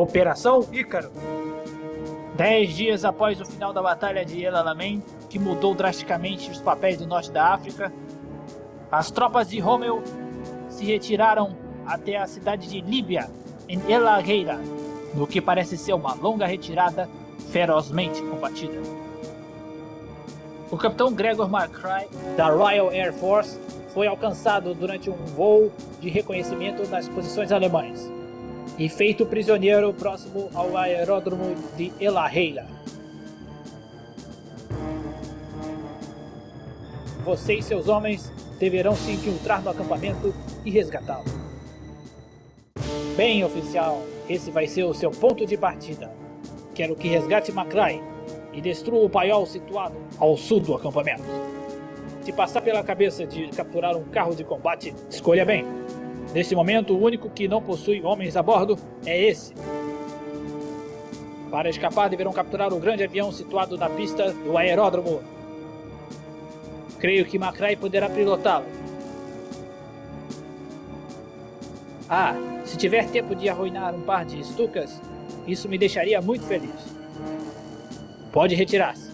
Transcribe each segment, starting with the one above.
Operação Ícaro. Dez dias após o final da Batalha de El Alamein, que mudou drasticamente os papéis do norte da África, as tropas de Rommel se retiraram até a cidade de Líbia, em El Agheira, no que parece ser uma longa retirada ferozmente combatida. O capitão Gregor McCry, da Royal Air Force, foi alcançado durante um voo de reconhecimento nas posições alemãs e feito prisioneiro próximo ao aeródromo de Elaheila. Você e seus homens deverão se infiltrar no acampamento e resgatá-lo. Bem, oficial, esse vai ser o seu ponto de partida. Quero que resgate Macrae e destrua o paiol situado ao sul do acampamento. Se passar pela cabeça de capturar um carro de combate, escolha bem. Neste momento, o único que não possui homens a bordo é esse. Para escapar, deverão capturar o grande avião situado na pista do aeródromo. Creio que Macrae poderá pilotá-lo. Ah, se tiver tempo de arruinar um par de estucas, isso me deixaria muito feliz. Pode retirar-se.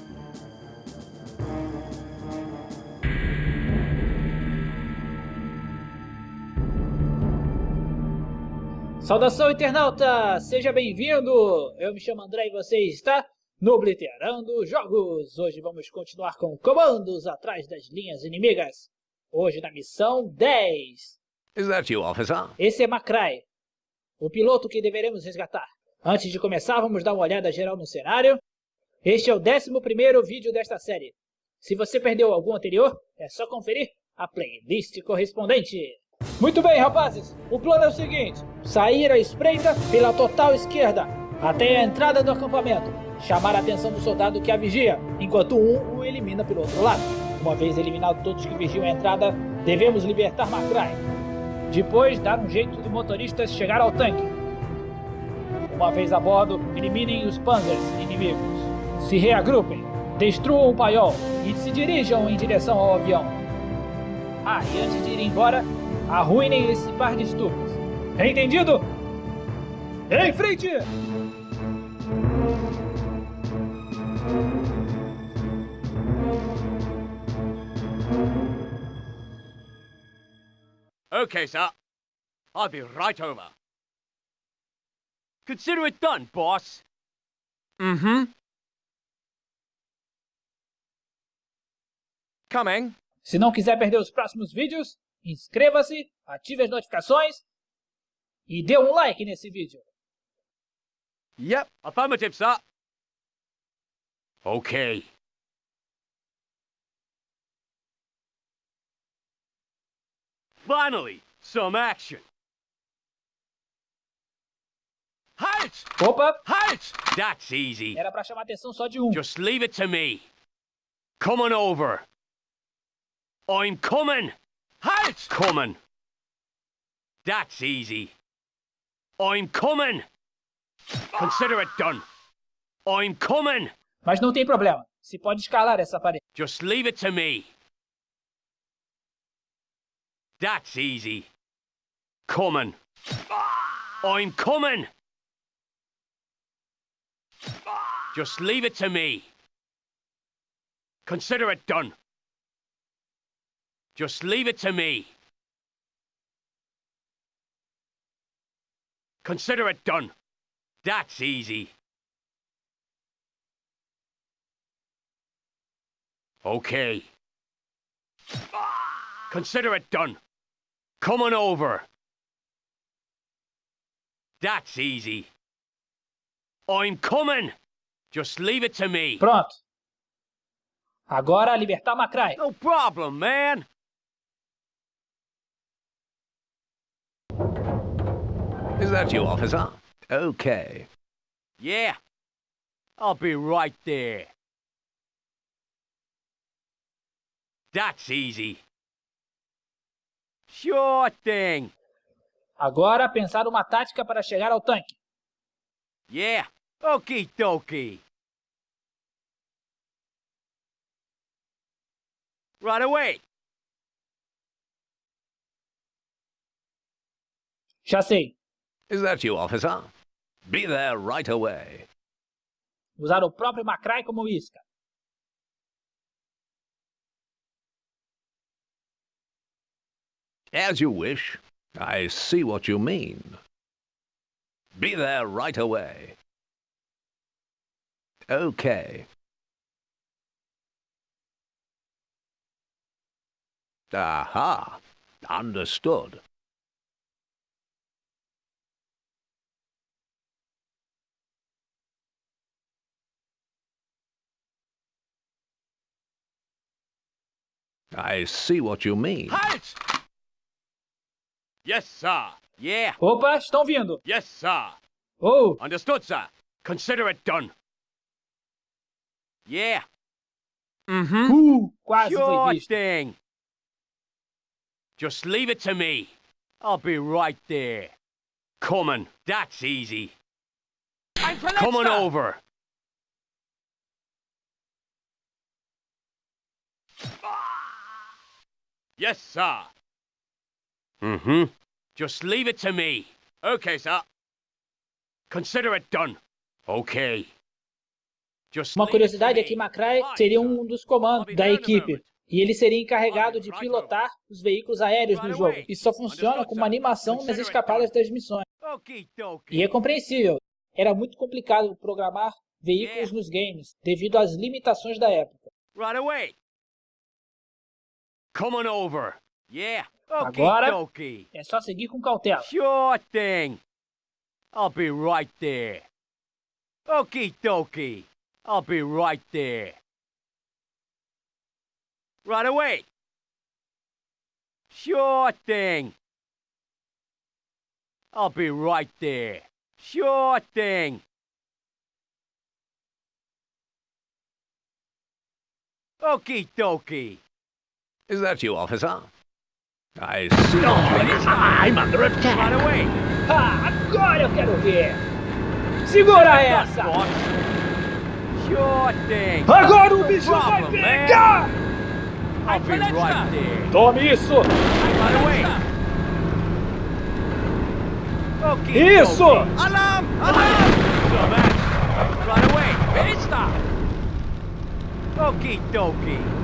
Saudação, internauta! Seja bem-vindo! Eu me chamo André e você está no Obliterando Jogos. Hoje vamos continuar com comandos atrás das linhas inimigas. Hoje na missão 10. Is that you, officer? Esse é Macrae, o piloto que deveremos resgatar. Antes de começar, vamos dar uma olhada geral no cenário. Este é o 11 vídeo desta série. Se você perdeu algum anterior, é só conferir a playlist correspondente. Muito bem, rapazes. O plano é o seguinte. Sair à espreita pela total esquerda, até a entrada do acampamento. Chamar a atenção do soldado que a vigia, enquanto um o elimina pelo outro lado. Uma vez eliminados todos que vigiam a entrada, devemos libertar Macrae. Depois, dar um jeito do motorista chegar ao tanque. Uma vez a bordo, eliminem os panzers inimigos. Se reagrupem, destruam o paiol e se dirijam em direção ao avião. Ah, e antes de ir embora, arruinem esse par de estupros. Entendido? Em frente! Okay, sir. I'll be right over. Consider it done, boss. Mm-hmm. Coming. Se não quiser perder os próximos vídeos, inscreva-se, ative as notificações e dê um like nesse vídeo. Yep, affirmative, sir. Okay. Finally, some action. Halt! Opa! Halt! That's easy. Era pra chamar atenção só de um. Just leave it to me. Coming over. I'm coming. Halt! Coming. That's easy. I'm coming. Consider it done. I'm coming. Mas não tem problema. Se pode escalar essa parede. Just leave it to me. That's easy. Coming. I'm coming. Just leave it to me. Consider it done. Just leave it to me. Consider it done. That's easy. Okay. Consider it done. Coming over. That's easy. I'm coming. Just leave it to me. Pronto. Agora libertar Macrae. No problem, man. Is that you, officer? Okay. Yeah. I'll be right there. That's easy. Sure thing. Agora pensar uma tática para chegar ao tanque. Yeah. Okie dokie. Right away. Já sei. Is that you, officer? Be there right away. Usar o próprio Macrae como isca. As you wish. I see what you mean. Be there right away. Okay. Aha. Understood. I see what you mean. Halt! Yes, sir. Yeah. Opa, estão vindo. Yes, sir. Oh, Understood, sir. Consider it done. Yeah. Mm-hmm. uh, quase foi Sure visto. thing. Just leave it to me. I'll be right there. Coming. That's easy. Coming over. Yes, sir. Mm-hmm. Just leave it to me. Okay, sir. Consider it done. Okay. Just Uma curiosidade é me. que Macrae seria um dos comandos da equipe. E ele seria encarregado de pilotar os veículos aéreos no jogo. Isso só funciona com uma animação nas escapadas das missões. E é compreensível. Era muito complicado programar veículos nos games, devido às limitações da época. Right away. Coming over. Yeah. Okie Agora- dokie. É só seguir com cautela. Sure thing. I'll be right there. Okie dokie. I'll be right there. Right away. Sure thing. I'll be right there. Sure thing. Okie dokie. Is that you, officer? I see mean. I'm under attack. Right away. Ah, agora eu quero ver! Segura essa! Sure thing. Agora o bicho vai pegar! I'll be right there. Tome isso! Right away. Okay. Isso! Alarm! Alarm! Right away. Pista! Okie dokie.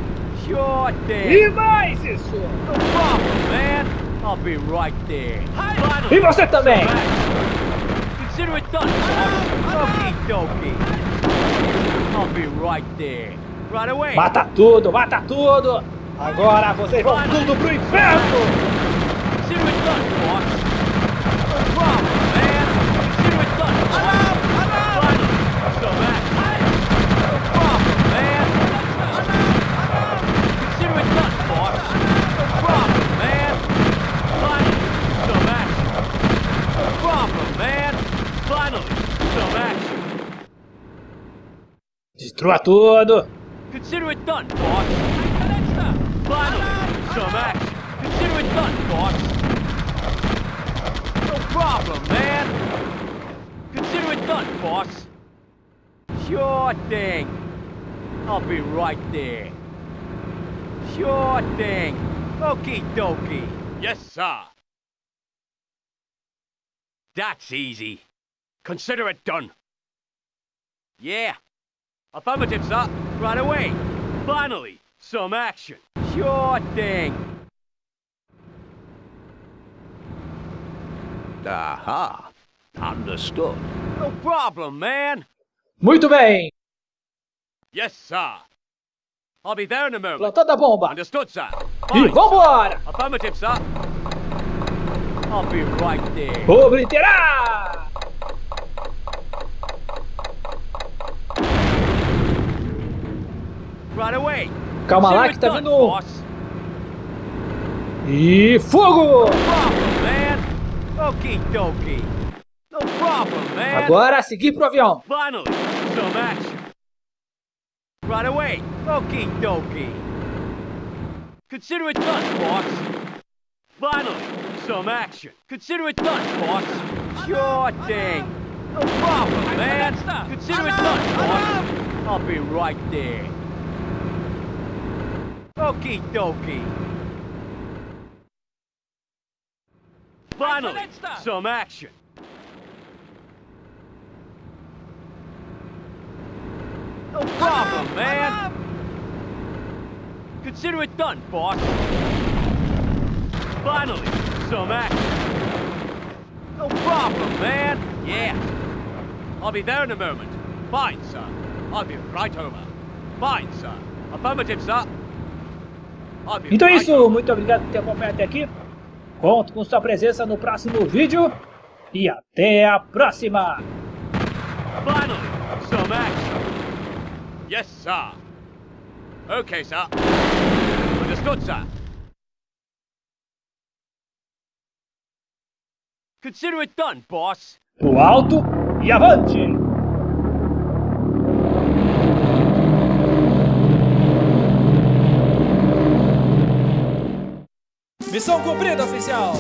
Sure. E mais isso! No problem, man. I'll be right there. E você também! Consider it done. Okie dokie. I'll be right there. Right away. Mata tudo, mata tudo! Agora vocês vão tudo pro inferno! Consider it done, Destrua tudo! Consider it done, boss. Finally, some action. Consider it done, boss. No problem, man. Consider it done, boss. Sure thing. I'll be right there. Sure thing. Okie dokie. Yes, sir. That's easy. Consider it done. Yeah. Affirmative, sir. Right away. Finally, some action. Sure thing. Aha. Understood. No problem, man. Muito bem! Yes, sir. I'll be there in a moment. Plantando a bomba! Understood, sir. E Fine. vambora! Affirmative, sir. I'll be right there. Obliterar! Calma lá que tá vindo. E fogo! Problem, man. Okie dokie. No problem, man. Agora seguir pro avião! Finally, some action. Right away. Okie dokie. Consider it done, boss. Finally, some action. Consider it done, boss. Sure thing. No problem, man. Consider it done, boss. I'll be right there. Okie dokie. Finally, some action. No problem, man. Consider it done, boss. Finally, some action. No problem, man. Yeah. I'll be there in a moment. Fine, sir. I'll be right over. Fine, sir. Affirmative, sir. Então é isso, muito obrigado por ter acompanhado até aqui. Conto com sua presença no próximo vídeo. E até a próxima! Finally, some action. Yes, sir. Okay, sir. Understood, sir. Consider it done, boss. Pro alto e avante! Missão cumprida, oficial!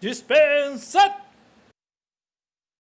Dispensa